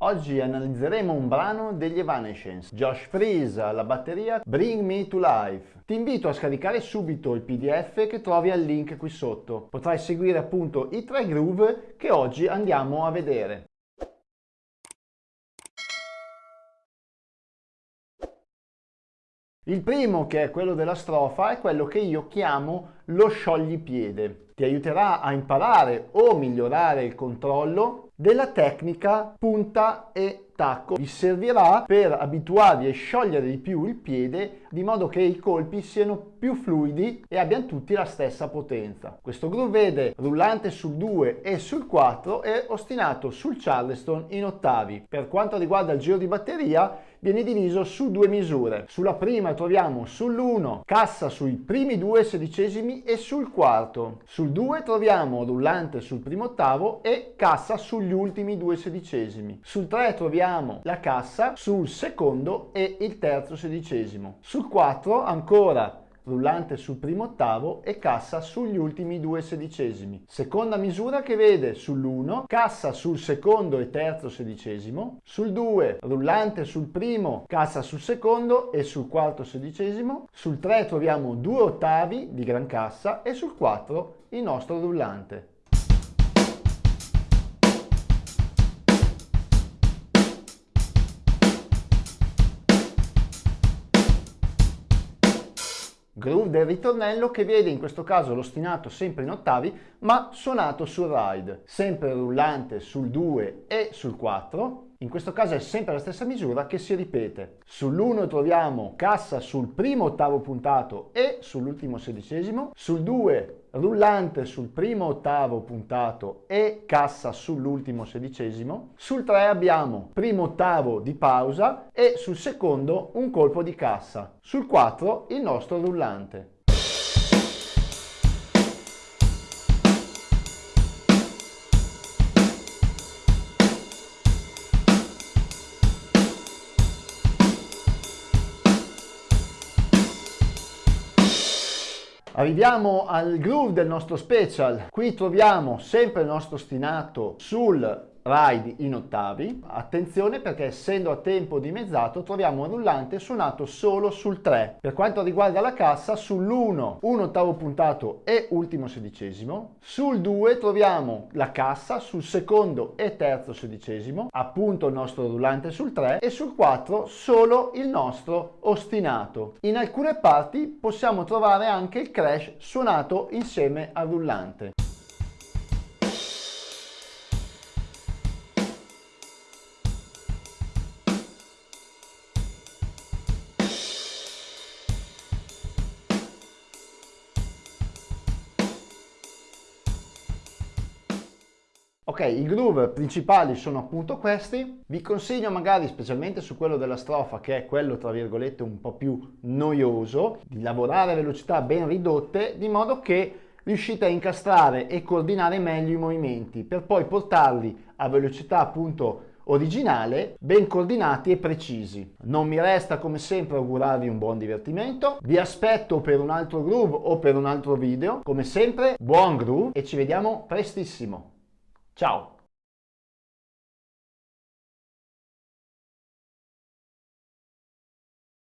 Oggi analizzeremo un brano degli Evanescence, Josh Freeze alla batteria Bring Me to Life. Ti invito a scaricare subito il pdf che trovi al link qui sotto. Potrai seguire appunto i tre groove che oggi andiamo a vedere. Il primo, che è quello della strofa, è quello che io chiamo lo scioglipiede. Ti aiuterà a imparare o migliorare il controllo della tecnica punta e tacco. Vi servirà per abituarvi a sciogliere di più il piede di modo che i colpi siano più fluidi e abbiano tutti la stessa potenza. Questo groove vede rullante sul 2 e sul 4 e ostinato sul charleston in ottavi. Per quanto riguarda il giro di batteria viene diviso su due misure. Sulla prima troviamo sull'1 cassa sui primi due sedicesimi e sul quarto. Sul 2 troviamo rullante sul primo ottavo e cassa sugli ultimi due sedicesimi. Sul 3 troviamo la cassa sul secondo e il terzo sedicesimo. Sul 4 ancora rullante sul primo ottavo e cassa sugli ultimi due sedicesimi. Seconda misura che vede sull'1 cassa sul secondo e terzo sedicesimo, sul 2 rullante sul primo, cassa sul secondo e sul quarto sedicesimo, sul 3 troviamo due ottavi di gran cassa e sul 4 il nostro rullante. Groove del ritornello che vede in questo caso l'ostinato sempre in ottavi ma suonato sul ride, sempre rullante sul 2 e sul 4 in questo caso è sempre la stessa misura che si ripete. Sull'1 troviamo cassa sul primo ottavo puntato e sull'ultimo sedicesimo, sul 2 rullante sul primo ottavo puntato e cassa sull'ultimo sedicesimo, sul 3 abbiamo primo ottavo di pausa e sul secondo un colpo di cassa, sul 4 il nostro rullante. Arriviamo al groove del nostro special. Qui troviamo sempre il nostro ostinato sul ride in ottavi. Attenzione perché essendo a tempo dimezzato troviamo un rullante suonato solo sul 3. Per quanto riguarda la cassa sull'1 un ottavo puntato e ultimo sedicesimo. Sul 2 troviamo la cassa sul secondo e terzo sedicesimo, appunto il nostro rullante sul 3 e sul 4 solo il nostro ostinato. In alcune parti possiamo trovare anche il crash suonato insieme al rullante. Ok, i groove principali sono appunto questi, vi consiglio magari specialmente su quello della strofa che è quello tra virgolette un po' più noioso, di lavorare a velocità ben ridotte di modo che riuscite a incastrare e coordinare meglio i movimenti per poi portarli a velocità appunto originale, ben coordinati e precisi. Non mi resta come sempre augurarvi un buon divertimento, vi aspetto per un altro groove o per un altro video, come sempre buon groove e ci vediamo prestissimo. Ciao!